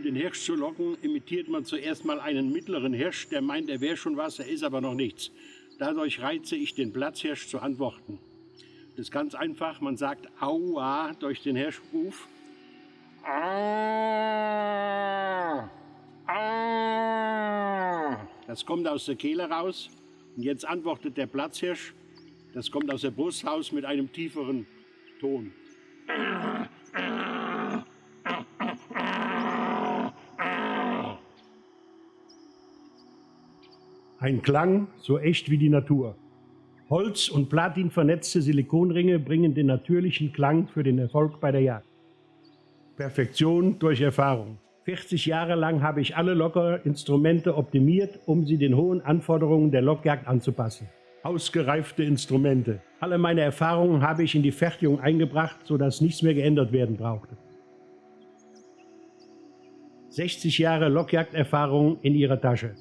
Um den Hirsch zu locken, imitiert man zuerst mal einen mittleren Hirsch, der meint, er wäre schon was, er ist aber noch nichts. Dadurch reize ich den Platzhirsch zu antworten. Das ist ganz einfach, man sagt Aua durch den Hirschruf. Das kommt aus der Kehle raus. Und jetzt antwortet der Platzhirsch. Das kommt aus der Brust raus mit einem tieferen Ton. Ein Klang so echt wie die Natur. Holz- und Platin vernetzte Silikonringe bringen den natürlichen Klang für den Erfolg bei der Jagd. Perfektion durch Erfahrung. 40 Jahre lang habe ich alle Lockerinstrumente optimiert, um sie den hohen Anforderungen der Lockjagd anzupassen. Ausgereifte Instrumente. Alle meine Erfahrungen habe ich in die Fertigung eingebracht, sodass nichts mehr geändert werden brauchte. 60 Jahre Lockjagderfahrung in ihrer Tasche.